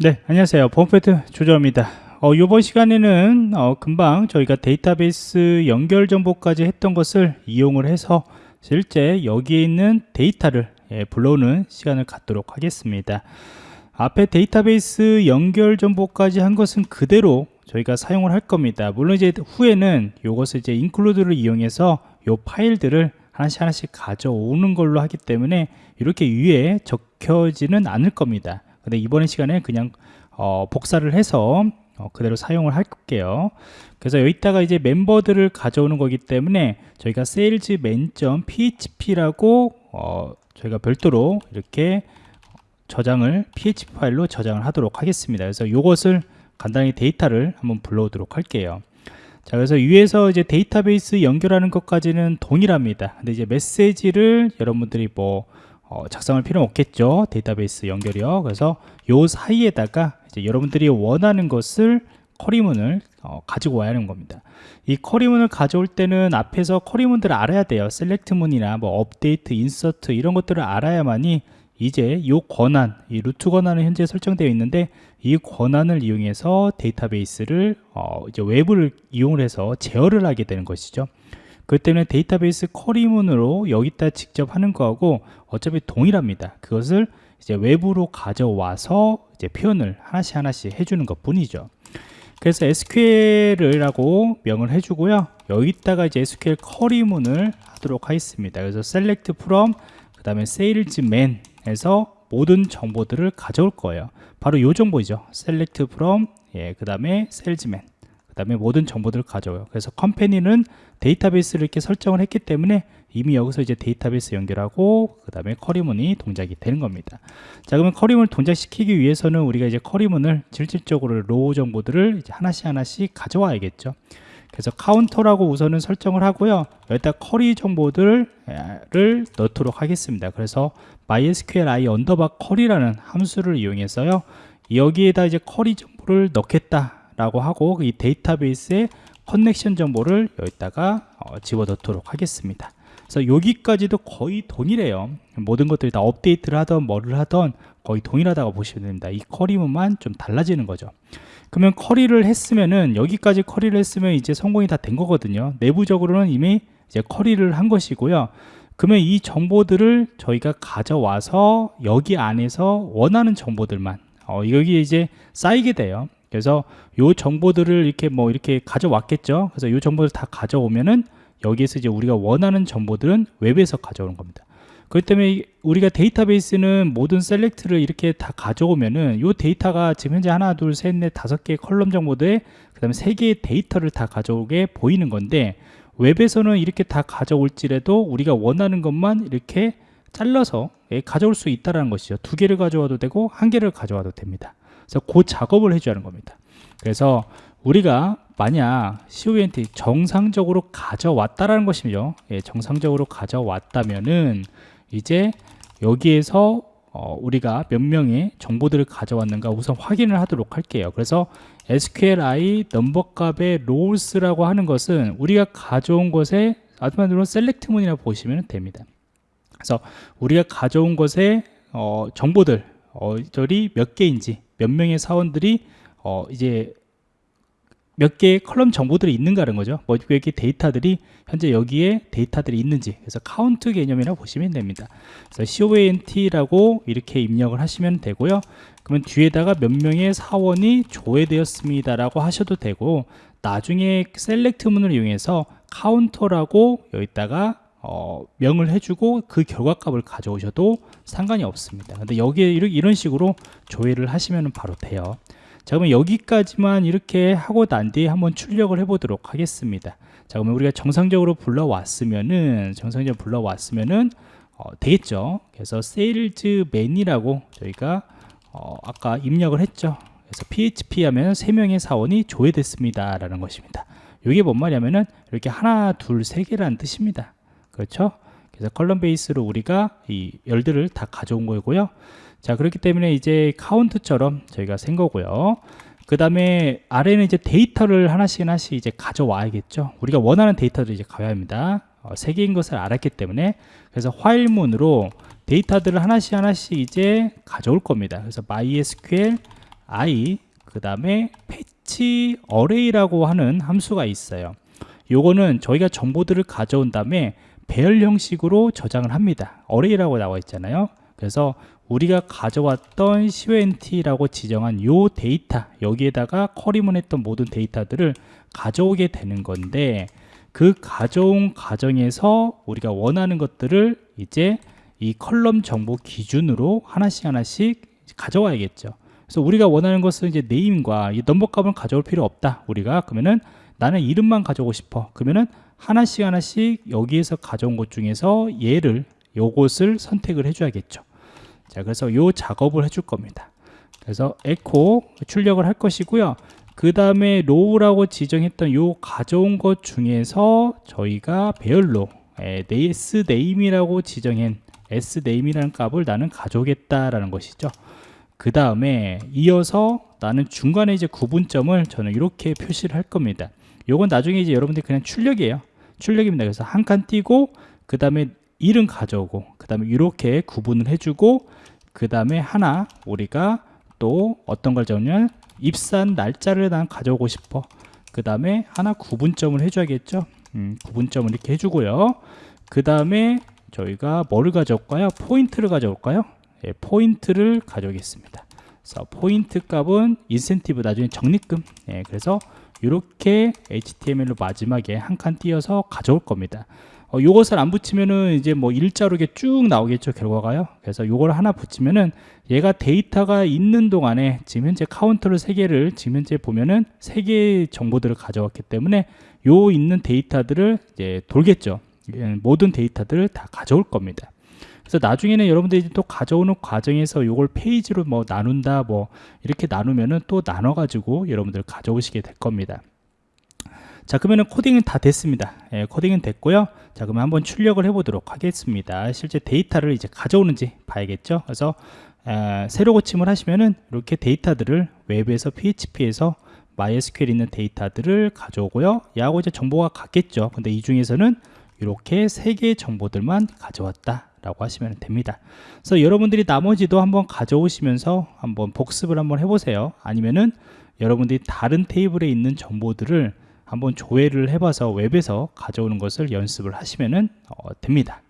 네, 안녕하세요. 범페트 조정입니다. 어, 이번 시간에는 어, 금방 저희가 데이터베이스 연결 정보까지 했던 것을 이용을 해서 실제 여기에 있는 데이터를 예, 불러오는 시간을 갖도록 하겠습니다. 앞에 데이터베이스 연결 정보까지 한 것은 그대로 저희가 사용을 할 겁니다. 물론 이제 후에는 이것을 이제 인클루드를 이용해서 이 파일들을 하나씩 하나씩 가져오는 걸로 하기 때문에 이렇게 위에 적혀지는 않을 겁니다. 근데 이번 시간에 그냥 어, 복사를 해서 어, 그대로 사용을 할게요. 그래서 여기다가 이제 멤버들을 가져오는 거기 때문에 저희가 salesman.php라고 어, 저희가 별도로 이렇게 저장을 php 파일로 저장을 하도록 하겠습니다. 그래서 이것을 간단히 데이터를 한번 불러오도록 할게요. 자 그래서 위에서 이제 데이터베이스 연결하는 것까지는 동일합니다. 근데 이제 메시지를 여러분들이 뭐 어, 작성할 필요는 없겠죠. 데이터베이스 연결이요. 그래서 요 사이에다가 이제 여러분들이 원하는 것을 query문을 어, 가지고 와야 하는 겁니다. 이 query문을 가져올 때는 앞에서 query문들을 알아야 돼요. SELECT문이나 뭐 UPDATE INSERT 이런 것들을 알아야만이 이제 이 권한 이 root 권한은 현재 설정되어 있는데 이 권한을 이용해서 데이터베이스를 어, 이제 외부를 이용을 해서 제어를 하게 되는 것이죠 그렇기 때문에 데이터베이스 커리문으로 여기다 직접 하는 거하고 어차피 동일합니다. 그것을 이제 외부로 가져와서 이제 표현을 하나씩 하나씩 해주는 것 뿐이죠. 그래서 SQL이라고 명을 해주고요. 여기다가 이제 SQL 커리문을 하도록 하겠습니다. 그래서 select from 그 다음에 salesman에서 모든 정보들을 가져올 거예요. 바로 이 정보죠. select from 예, 그 다음에 salesman 다음에 모든 정보들을 가져와요. 그래서 company는 데이터베이스를 이렇게 설정을 했기 때문에 이미 여기서 이제 데이터베이스 연결하고 그 다음에 query문이 동작이 되는 겁니다. 자 그러면 query문을 동작시키기 위해서는 우리가 이제 query문을 실질적으로 row 정보들을 하나씩 하나씩 가져와야겠죠. 그래서 카운터라고 우선은 설정을 하고요. 여기다 query 정보들을 넣도록 하겠습니다. 그래서 mysqli underbar query라는 함수를 이용해서요. 여기에다 이제 query 정보를 넣겠다 라고 하고 이 데이터베이스의 connection 정보를 여기다가 어, 집어넣도록 하겠습니다. 그래서 여기까지도 거의 동일해요. 모든 것들이 다 업데이트를 하던 뭐를 하던 거의 동일하다고 보시면 됩니다. 이 query문만 좀 달라지는 거죠. 그러면 query를 했으면은 여기까지 query를 했으면 이제 성공이 다 된 거거든요. 내부적으로는 이미 이제 query를 한 것이고요. 그러면 이 정보들을 저희가 가져와서 여기 안에서 원하는 정보들만 어, 여기에 이제 쌓이게 돼요 그래서 요 정보들을 이렇게 뭐 이렇게 가져왔겠죠? 그래서 요 정보를 다 가져오면은 여기에서 이제 우리가 원하는 정보들은 웹에서 가져오는 겁니다. 그렇기 때문에 우리가 데이터베이스는 모든 select를 이렇게 다 가져오면은 요 데이터가 지금 현재 하나 둘셋넷 다섯 개의 column 정보들 그 다음에 세 개의 데이터를 다 가져오게 보이는 건데 웹에서는 이렇게 다 가져올지라도 우리가 원하는 것만 이렇게 잘라서 예, 가져올 수 있다는 것이죠. 두 개를 가져와도 되고 한 개를 가져와도 됩니다 그래서 그 작업을 해줘야 하는 겁니다. 그래서 우리가 만약 CONT 정상적으로 가져왔다라는 것이죠. 예, 정상적으로 가져왔다면은 이제 여기에서 어, 우리가 몇 명의 정보들을 가져왔는가 우선 확인을 하도록 할게요. 그래서 SQLi 넘버 값의 롤스라고 하는 것은 우리가 가져온 것에 아드만으로 셀렉트문이라 고 보시면 됩니다. 그래서 우리가 가져온 것의 어, 정보들 어, 절이 몇 개인지 몇 명의 사원들이 어 이제 몇 개의 column 정보들이 있는가는 거죠. 뭐 이렇게 데이터들이 현재 여기에 데이터들이 있는지. 그래서 카운트 개념이라고 보시면 됩니다. 그래서 CONT라고 이렇게 입력을 하시면 되고요. 그러면 뒤에다가 몇 명의 사원이 조회되었습니다 라고 하셔도 되고 나중에 select문을 이용해서 카운터라고 여기다가 어, 명을 해주고 그 결과값을 가져오셔도 상관이 없습니다. 근데 여기에 이런 식으로 조회를 하시면 바로 돼요. 자 그러면 여기까지만 이렇게 하고 난 뒤에 한번 출력을 해 보도록 하겠습니다. 자 그러면 우리가 정상적으로 불러왔으면은 정상적으로 불러왔으면은 어, 되겠죠? 그래서 세일즈맨이라고 저희가 어, 아까 입력을 했죠? 그래서 PHP 하면 3명의 사원이 조회됐습니다 라는 것입니다. 이게 뭔 말이냐면은 이렇게 하나 둘 세 개라는 뜻입니다 그렇죠? 그래서 column base로 우리가 이 열들을 다 가져온 거고요. 자 그렇기 때문에 이제 카운트처럼 저희가 센 거고요. 그 다음에 아래는 이제 데이터를 하나씩 하나씩 이제 가져와야겠죠. 우리가 원하는 데이터를 이제 가야 합니다. 어, 세 개인 것을 알았기 때문에 그래서 while문으로 데이터들을 하나씩 하나씩 이제 가져올 겁니다. 그래서 MySQL i 그 다음에 fetch array라고 하는 함수가 있어요 요거는 저희가 정보들을 가져온 다음에 배열 형식으로 저장을 합니다. array라고 나와 있잖아요. 그래서 우리가 가져왔던 CONT라고 지정한 요 데이터 여기에다가 query문 했던 모든 데이터들을 가져오게 되는 건데 그 가져온 과정에서 우리가 원하는 것들을 이제 이 column 정보 기준으로 하나씩 하나씩 가져와야겠죠. 그래서 우리가 원하는 것은 이제 name과 이 number 값을 가져올 필요 없다. 우리가 그러면은 나는 이름만 가져오고 싶어. 그러면은 하나씩 하나씩 여기에서 가져온 것 중에서 얘를 요것을 선택을 해줘야겠죠. 자 그래서 요 작업을 해줄 겁니다. 그래서 에코 출력을 할 것이고요. 그 다음에 row라고 지정했던 요 가져온 것 중에서 저희가 배열로 에, s name이라고 지정한 s name이라는 값을 나는 가져오겠다라는 것이죠. 그 다음에 이어서 나는 중간에 이제 구분점을 저는 이렇게 표시를 할 겁니다 요건 나중에 이제 여러분들이 그냥 출력이에요. 출력입니다. 그래서 한 칸 띄고 그 다음에 이름 가져오고 그 다음에 이렇게 구분을 해주고 그 다음에 하나 우리가 또 어떤 걸 적냐면 입사 날짜를 난 가져오고 싶어. 그 다음에 하나 구분점을 해줘야겠죠? 음, 구분점을 이렇게 해주고요. 그 다음에 저희가 뭐를 가져올까요? 포인트를 가져올까요? 예, 포인트를 가져오겠습니다. 그래서 포인트 값은 인센티브 나중에 적립금. 예, 그래서 이렇게 HTML로 마지막에 한 칸 띄어서 가져올 겁니다. 어, 요것을 안 붙이면은 이제 뭐 일자로 이게 쭉 나오겠죠 결과가요? 그래서 요걸 하나 붙이면은 얘가 데이터가 있는 동안에 지금 현재 카운터를 세 개를 지금 현재 보면은 세 개의 정보들을 가져왔기 때문에 요 있는 데이터들을 이제 돌겠죠. 예, 모든 데이터들을 다 가져올 겁니다 그래서 나중에는 여러분들이 또 가져오는 과정에서 요걸 페이지로 뭐 나눈다 뭐 이렇게 나누면은 또 나눠 가지고 여러분들 가져오시게 될 겁니다. 자 그러면은 코딩은 다 됐습니다. 예, 코딩은 됐고요. 자 그러면 한번 출력을 해 보도록 하겠습니다. 실제 데이터를 이제 가져오는지 봐야겠죠? 그래서 에, 새로 고침을 하시면은 이렇게 데이터들을 웹에서 PHP에서 MySQL 있는 데이터들을 가져오고요. 야하고 이제 정보가 같겠죠? 근데 이 중에서는 이렇게 세 개의 정보들만 가져왔다 라고 하시면 됩니다. 그래서 여러분들이 나머지도 한번 가져오시면서 한번 복습을 한번 해보세요. 아니면은 여러분들이 다른 테이블에 있는 정보들을 한번 조회를 해봐서 웹에서 가져오는 것을 연습을 하시면 어, 됩니다